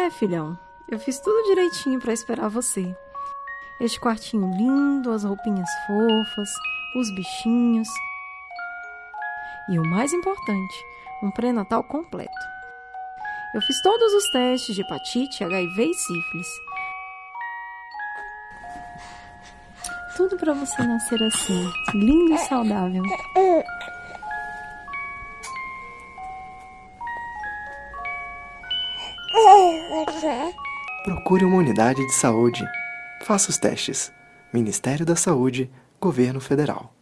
É, filhão, eu fiz tudo direitinho para esperar você. Este quartinho lindo, as roupinhas fofas, os bichinhos. E o mais importante, um pré-natal completo. Eu fiz todos os testes de hepatite, HIV e sífilis. Tudo para você nascer assim, lindo e saudável. Procure uma unidade de saúde. Faça os testes. Ministério da Saúde, Governo Federal.